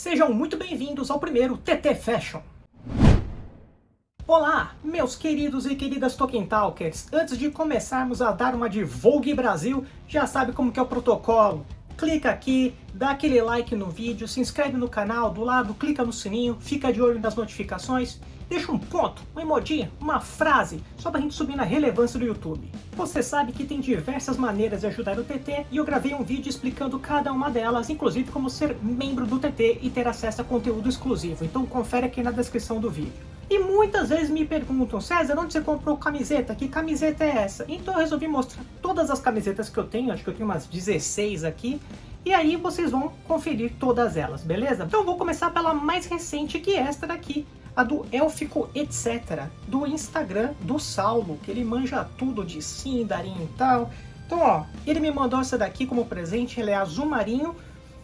Sejam muito bem-vindos ao primeiro TT Fashion. Olá, meus queridos e queridas Tolkien Talkers. Antes de começarmos a dar uma de Vogue Brasil, já sabe como que é o protocolo. Clica aqui, dá aquele like no vídeo, se inscreve no canal, do lado clica no sininho, fica de olho nas notificações Deixa um ponto, um emoji, uma frase, só pra gente subir na relevância do YouTube. Você sabe que tem diversas maneiras de ajudar o TT e eu gravei um vídeo explicando cada uma delas, inclusive como ser membro do TT e ter acesso a conteúdo exclusivo, então confere aqui na descrição do vídeo. E muitas vezes me perguntam, César, onde você comprou camiseta? Que camiseta é essa? Então eu resolvi mostrar todas as camisetas que eu tenho, acho que eu tenho umas 16 aqui, e aí vocês vão conferir todas elas, beleza? Então vou começar pela mais recente, que é esta daqui, a do Élfico Etc, do Instagram do Saulo, que ele manja tudo de Sindarin e tal. Então, ó, ele me mandou essa daqui como presente, ela é azul marinho,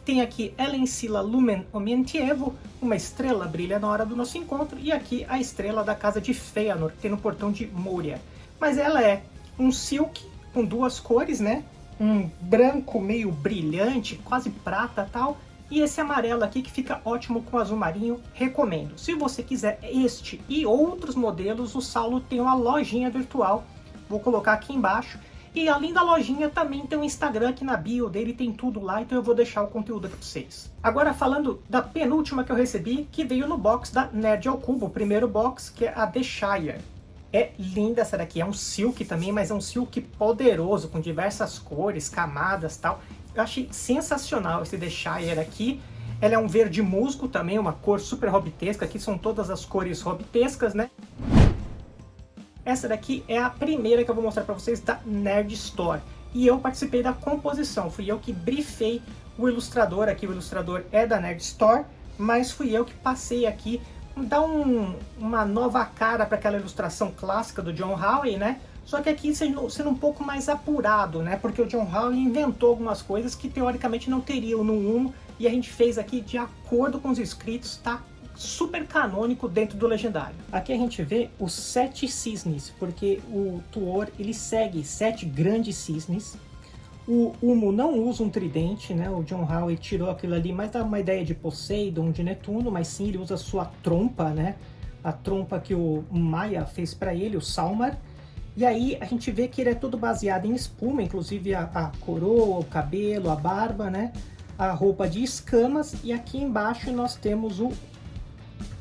tem aqui Elencila Lumen Omientievo, uma estrela brilha na hora do nosso encontro, e aqui a estrela da casa de Feanor, que tem no portão de Moria. Mas ela é um silk com duas cores, né? Um branco meio brilhante, quase prata tal, e esse amarelo aqui que fica ótimo com azul marinho, recomendo. Se você quiser este e outros modelos, o Saulo tem uma lojinha virtual. Vou colocar aqui embaixo. E além da lojinha, também tem um Instagram aqui na bio dele, tem tudo lá, então eu vou deixar o conteúdo para vocês. Agora falando da penúltima que eu recebi, que veio no box da Nerd ao Cubo, o primeiro box, que é a The Shire. É linda essa daqui, é um silk também, mas é um silk poderoso, com diversas cores, camadas tal. Eu achei sensacional esse The Shire aqui. Ela é um verde musgo também, uma cor super hobbitesca. Aqui são todas as cores hobbitescas, né? Essa daqui é a primeira que eu vou mostrar para vocês da Nerd Store. E eu participei da composição. Fui eu que briefei o ilustrador aqui. O ilustrador é da Nerd Store, mas fui eu que passei aqui dar um, uma nova cara para aquela ilustração clássica do John Howe, né? Só que aqui sendo, um pouco mais apurado, né? Porque o John Howe inventou algumas coisas que teoricamente não teriam no 1 e a gente fez aqui de acordo com os escritos, tá? Super canônico dentro do Legendário. Aqui a gente vê os sete cisnes, porque o Tuor ele segue sete grandes cisnes. O Humo não usa um tridente, né? O John Howe tirou aquilo ali, mas dá uma ideia de Poseidon, de Netuno, mas sim ele usa sua trompa, né? A trompa que o Maia fez para ele, o Salmar. E aí a gente vê que ele é todo baseado em espuma, inclusive a, a coroa, o cabelo, a barba, né? A roupa de escamas e aqui embaixo nós temos o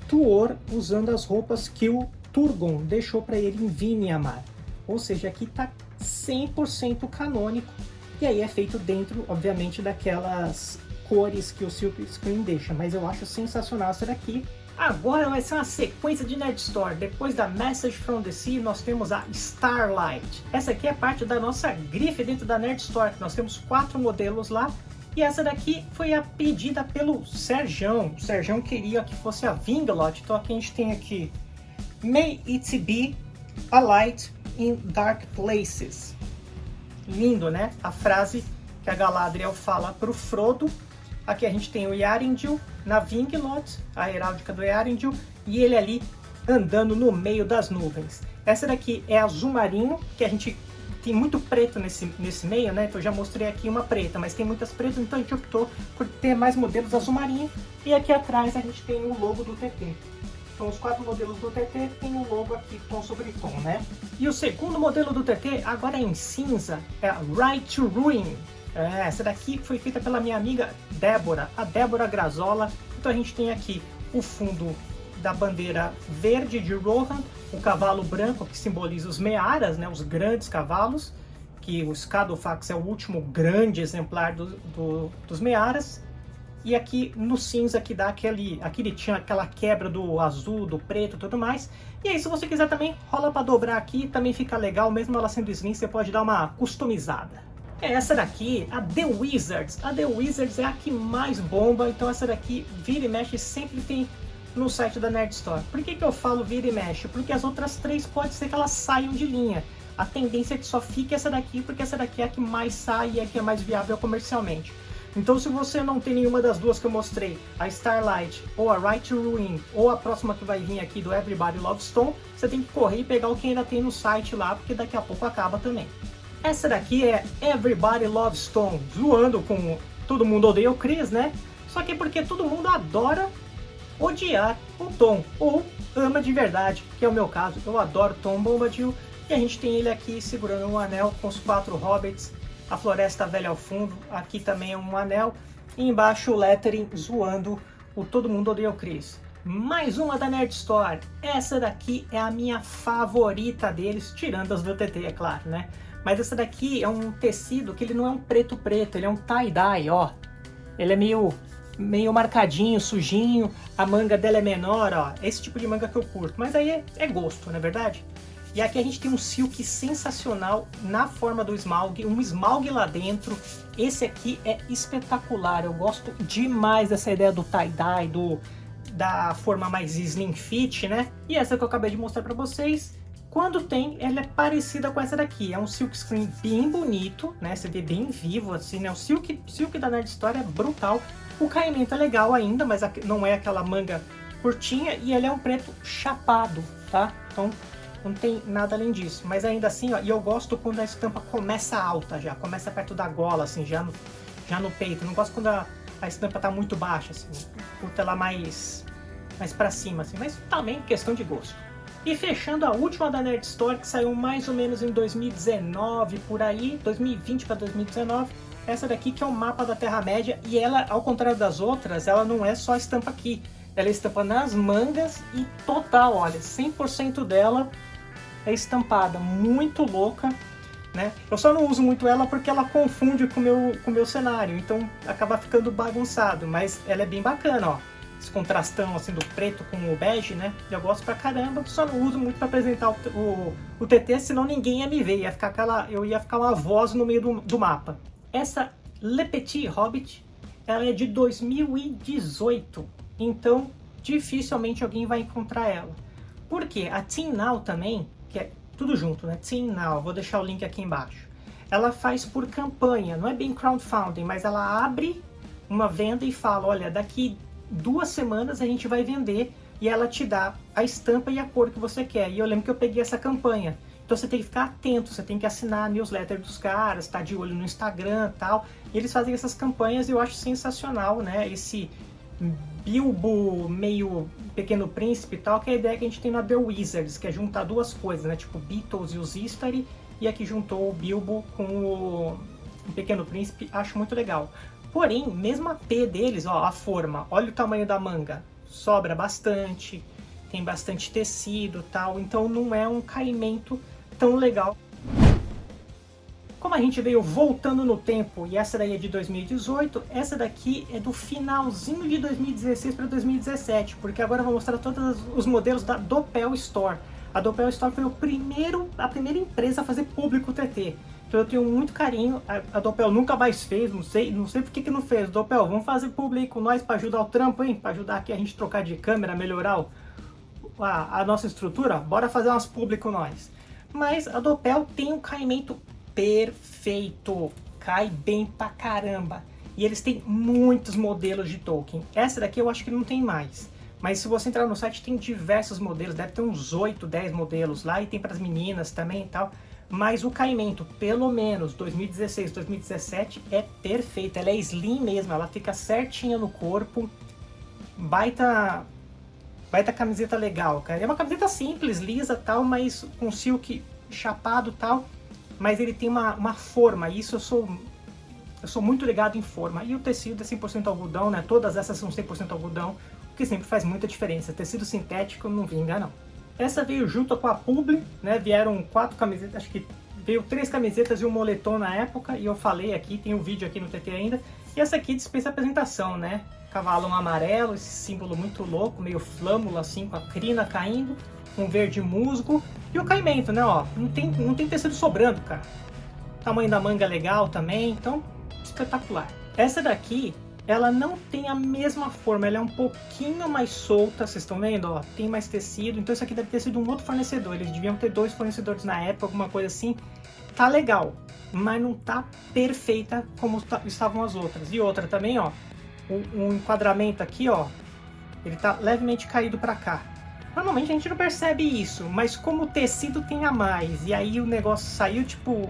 Tuor usando as roupas que o Turgon deixou para ele em Vimiamar. Ou seja, aqui está 100% canônico. E aí é feito dentro, obviamente, daquelas cores que o Silk Screen deixa. Mas eu acho sensacional essa daqui. Agora vai ser uma sequência de Nerd Store. Depois da Message from the Sea, nós temos a Starlight. Essa aqui é parte da nossa grife dentro da Nerd Store. Nós temos quatro modelos lá. E essa daqui foi a pedida pelo Serjão. O Serjão queria que fosse a Vingalot. Então aqui a gente tem aqui May it be a light in dark places. Lindo, né? A frase que a Galadriel fala para o Frodo Aqui a gente tem o Yarindil na Vinglot, a heráldica do Yarindil, e ele ali andando no meio das nuvens. Essa daqui é azul marinho, que a gente tem muito preto nesse, nesse meio, né? Então eu já mostrei aqui uma preta, mas tem muitas pretas, então a gente optou por ter mais modelos azul marinho. E aqui atrás a gente tem o logo do TT. Então os quatro modelos do TT tem o logo aqui tom sobre tom, né? E o segundo modelo do TT, agora é em cinza, é Right to Ruin. É, essa daqui foi feita pela minha amiga Débora, a Débora Grazola. Então a gente tem aqui o fundo da bandeira verde de Rohan, o cavalo branco que simboliza os Mearas, né, os grandes cavalos, que o Scadofax é o último grande exemplar do, do, dos Mearas. E aqui no cinza que dá aquele, aqui ele tinha aquela quebra do azul, do preto e tudo mais. E aí se você quiser também, rola para dobrar aqui, também fica legal, mesmo ela sendo slim, você pode dar uma customizada. É essa daqui, a The Wizards. A The Wizards é a que mais bomba, então essa daqui vira e mexe sempre tem no site da Nerd Store. Por que, que eu falo vira e mexe? Porque as outras três pode ser que elas saiam de linha. A tendência é que só fique essa daqui, porque essa daqui é a que mais sai e é a que é mais viável comercialmente. Então se você não tem nenhuma das duas que eu mostrei, a Starlight ou a Right to Ruin, ou a próxima que vai vir aqui do Everybody Love Stone, você tem que correr e pegar o que ainda tem no site lá, porque daqui a pouco acaba também. Essa daqui é Everybody Loves Stone, zoando com Todo Mundo Odeia o Chris, né? Só que é porque todo mundo adora odiar o Tom, ou ama de verdade, que é o meu caso. Eu adoro Tom Bombadil, e a gente tem ele aqui segurando um anel com os quatro hobbits, a floresta velha ao fundo, aqui também é um anel, e embaixo o lettering zoando o Todo Mundo Odeia o Chris. Mais uma da Nerd Store, essa daqui é a minha favorita deles, tirando as do TT, é claro, né? Mas essa daqui é um tecido que ele não é um preto preto, ele é um tie-dye, ó. Ele é meio meio marcadinho, sujinho, a manga dela é menor, ó, esse tipo de manga que eu curto, mas aí é, é gosto, não é verdade? E aqui a gente tem um silk sensacional na forma do esmalgue, um esmalgue lá dentro, esse aqui é espetacular, eu gosto demais dessa ideia do tie-dye, do, da forma mais slim fit, né? E essa que eu acabei de mostrar pra vocês, quando tem, ela é parecida com essa daqui. É um silk screen bem bonito, né? Você vê bem vivo, assim, né? O silk, silk da Nerd Store é brutal. O caimento é legal ainda, mas não é aquela manga curtinha e ele é um preto chapado, tá? Então não tem nada além disso. Mas ainda assim, ó, e eu gosto quando a estampa começa alta já, começa perto da gola, assim, já no, já no peito. não gosto quando a, a estampa tá muito baixa, assim, curto ela mais, mais pra cima, assim, mas também questão de gosto. E fechando a última da Nerd Store, que saiu mais ou menos em 2019, por aí, 2020 para 2019, essa daqui que é o mapa da Terra-média e ela, ao contrário das outras, ela não é só estampa aqui. Ela é estampa nas mangas e total, olha, 100% dela é estampada, muito louca, né? Eu só não uso muito ela porque ela confunde com meu, com o meu cenário, então acaba ficando bagunçado, mas ela é bem bacana, ó. Esse contrastão assim do preto com o bege, né? Eu gosto pra caramba, só não uso muito pra apresentar o, o, o TT, senão ninguém ia me ver, ia ficar aquela, eu ia ficar uma voz no meio do, do mapa. Essa Le Petit Hobbit, ela é de 2018, então dificilmente alguém vai encontrar ela. Por quê? A Team Now também, que é tudo junto, né? Team Now, vou deixar o link aqui embaixo. Ela faz por campanha, não é bem crowdfunding, mas ela abre uma venda e fala, olha, daqui duas semanas a gente vai vender e ela te dá a estampa e a cor que você quer. E eu lembro que eu peguei essa campanha. Então você tem que ficar atento, você tem que assinar a newsletter dos caras, tá de olho no Instagram tal. E eles fazem essas campanhas e eu acho sensacional, né? Esse Bilbo meio Pequeno Príncipe e tal, que é a ideia que a gente tem na The Wizards, que é juntar duas coisas, né? Tipo Beatles e os Istari, e aqui juntou o Bilbo com o Pequeno Príncipe, acho muito legal. Porém, mesmo a P deles, ó, a forma, olha o tamanho da manga, sobra bastante, tem bastante tecido tal, então não é um caimento tão legal. Como a gente veio voltando no tempo, e essa daí é de 2018, essa daqui é do finalzinho de 2016 para 2017, porque agora eu vou mostrar todos os modelos da Doppel Store. A Doppel Store foi o primeiro, a primeira empresa a fazer público o TT. Então eu tenho muito carinho, a, a Doppel nunca mais fez, não sei, não sei por que que não fez. Doppel, vamos fazer público nós para ajudar o trampo, hein? Para ajudar aqui a gente trocar de câmera, melhorar o, a, a nossa estrutura? Bora fazer umas público nós mas a Doppel tem um caimento perfeito, cai bem pra caramba. E eles têm muitos modelos de Tolkien. Essa daqui eu acho que não tem mais. Mas se você entrar no site tem diversos modelos, deve ter uns 8, 10 modelos lá e tem para as meninas também e tal. Mas o caimento, pelo menos 2016, 2017, é perfeito. Ela é slim mesmo, ela fica certinha no corpo. Baita Baita camiseta legal, cara. É uma camiseta simples, lisa tal, mas com silk chapado tal. Mas ele tem uma, uma forma, isso eu sou eu sou muito ligado em forma. E o tecido é 100% algodão, né? Todas essas são 100% algodão, o que sempre faz muita diferença. Tecido sintético não vinga, não. Essa veio junto com a Publi, né? Vieram quatro camisetas, acho que veio três camisetas e um moletom na época. E eu falei aqui, tem um vídeo aqui no TT ainda. E essa aqui dispensa apresentação, né? cavalo amarelo, esse símbolo muito louco, meio flâmula assim, com a crina caindo, um verde musgo e o caimento, né, ó, não tem, não tem tecido sobrando, cara. Tamanho da manga legal também, então, espetacular. Essa daqui, ela não tem a mesma forma, ela é um pouquinho mais solta, vocês estão vendo, ó, tem mais tecido, então isso aqui deve ter sido um outro fornecedor, eles deviam ter dois fornecedores na época, alguma coisa assim, tá legal, mas não tá perfeita como estavam as outras. E outra também, ó, um enquadramento aqui, ó, ele tá levemente caído para cá. Normalmente a gente não percebe isso, mas como o tecido tem a mais, e aí o negócio saiu, tipo,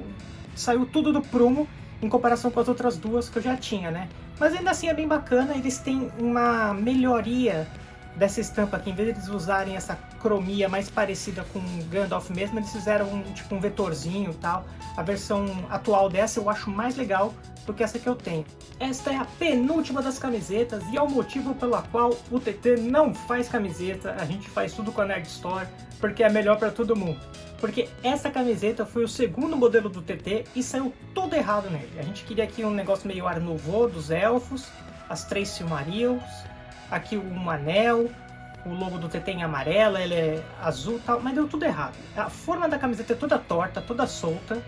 saiu tudo do prumo em comparação com as outras duas que eu já tinha, né? Mas ainda assim é bem bacana, eles têm uma melhoria dessa estampa aqui, em vez de eles usarem essa cromia mais parecida com Gandalf mesmo, eles fizeram um, tipo um vetorzinho e tal. A versão atual dessa eu acho mais legal do que essa que eu tenho. Esta é a penúltima das camisetas e é o motivo pelo qual o TT não faz camiseta, a gente faz tudo com a Nerd Store, porque é melhor para todo mundo. Porque essa camiseta foi o segundo modelo do TT e saiu tudo errado nele. A gente queria aqui um negócio meio Art Nouveau dos Elfos, as três Silmarils, aqui um anel, o logo do TT em amarelo, ele é azul tal, mas deu tudo errado. A forma da camiseta é toda torta, toda solta,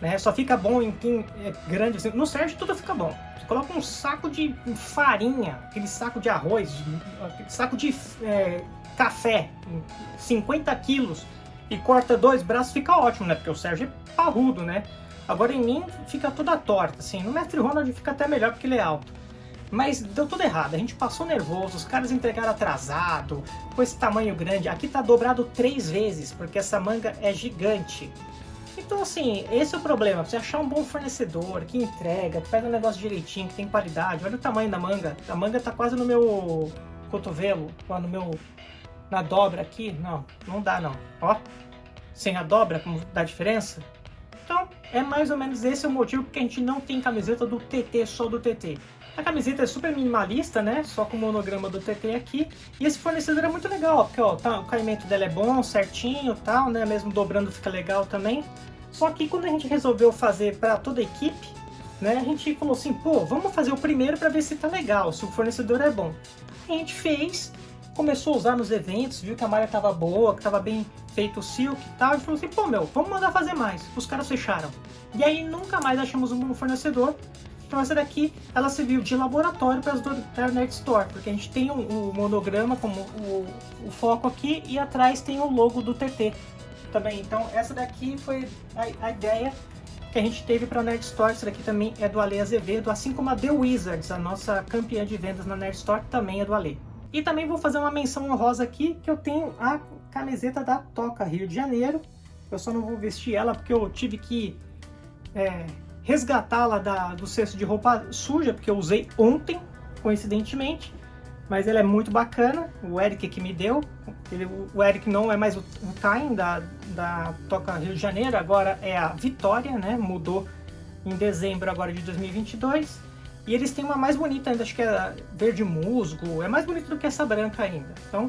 né? Só fica bom em quem é grande, assim. no Sérgio tudo fica bom. Você coloca um saco de farinha, aquele saco de arroz, aquele saco de é, café, 50 quilos, e corta dois braços, fica ótimo, né? Porque o Sérgio é parrudo, né? Agora em mim fica toda torta, assim. No Mestre Ronald fica até melhor porque ele é alto. Mas deu tudo errado, a gente passou nervoso, os caras entregaram atrasado, com esse tamanho grande. Aqui tá dobrado três vezes, porque essa manga é gigante. Então assim, esse é o problema, você achar um bom fornecedor, que entrega, que faz um negócio direitinho, que tem qualidade. Olha o tamanho da manga, a manga tá quase no meu cotovelo, lá no meu... na dobra aqui. Não, não dá não. Ó, sem a dobra, como dá diferença? É mais ou menos esse o motivo porque a gente não tem camiseta do TT, só do TT. A camiseta é super minimalista, né? Só com o monograma do TT aqui. E esse fornecedor é muito legal, porque ó, tá, o caimento dela é bom, certinho tal, né? Mesmo dobrando fica legal também. Só que quando a gente resolveu fazer para toda a equipe, né? A gente falou assim, pô, vamos fazer o primeiro para ver se tá legal, se o fornecedor é bom. A gente fez, começou a usar nos eventos, viu que a malha tava boa, que tava bem feito o silk e tal, e falou assim, pô meu, vamos mandar fazer mais. Os caras fecharam. E aí nunca mais achamos um fornecedor, então essa daqui, ela serviu de laboratório para as do Internet Store, porque a gente tem o um, um monograma como o, o, foco aqui e atrás tem o logo do TT também. Então essa daqui foi a, a ideia que a gente teve para a Nerd Store. Essa daqui também é do Ale Azevedo, assim como a The Wizards, a nossa campeã de vendas na Nerd Store, também é do Ale. E também vou fazer uma menção honrosa aqui, que eu tenho a camiseta da Toca Rio de Janeiro. Eu só não vou vestir ela porque eu tive que é, resgatá-la do cesto de roupa suja, porque eu usei ontem, coincidentemente. Mas ela é muito bacana, o Eric que me deu. Ele, o Eric não é mais o, o da, da Toca Rio de Janeiro, agora é a Vitória, né? Mudou em dezembro agora de 2022. E eles têm uma mais bonita ainda, acho que é verde musgo, é mais bonita do que essa branca ainda. Então,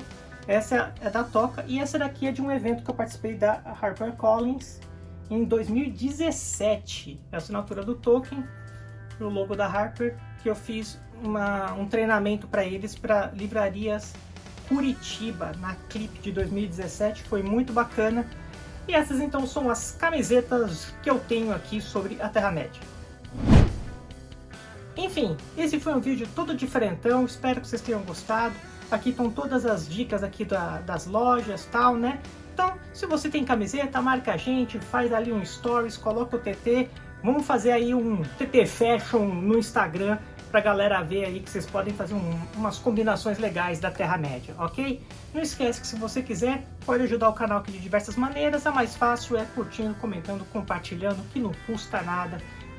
essa é da Toca e essa daqui é de um evento que eu participei da HarperCollins, em 2017. É a assinatura do Tolkien, o logo da Harper, que eu fiz uma, um treinamento para eles para livrarias Curitiba, na Clip de 2017, foi muito bacana. E essas então são as camisetas que eu tenho aqui sobre a Terra-média. Enfim, esse foi um vídeo todo diferentão, espero que vocês tenham gostado. Aqui estão todas as dicas aqui da, das lojas tal, né? Então, se você tem camiseta, marca a gente, faz ali um stories, coloca o TT. Vamos fazer aí um TT Fashion no Instagram pra galera ver aí que vocês podem fazer um, umas combinações legais da Terra-média, ok? Não esquece que se você quiser, pode ajudar o canal aqui de diversas maneiras. A mais fácil é curtindo, comentando, compartilhando, que não custa nada.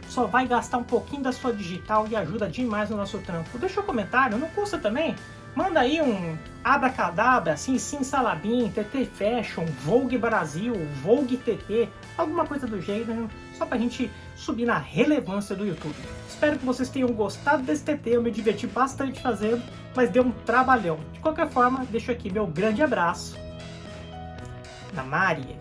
Só vai gastar um pouquinho da sua digital e ajuda demais no nosso trampo. Deixa um comentário, não custa também. Manda aí um abracadabra, assim, sim salabim, TT Fashion, Vogue Brasil, Vogue TT, alguma coisa do gênero, só pra gente subir na relevância do YouTube. Espero que vocês tenham gostado desse TT, eu me diverti bastante fazendo, mas deu um trabalhão. De qualquer forma, deixo aqui meu grande abraço. Na Maria.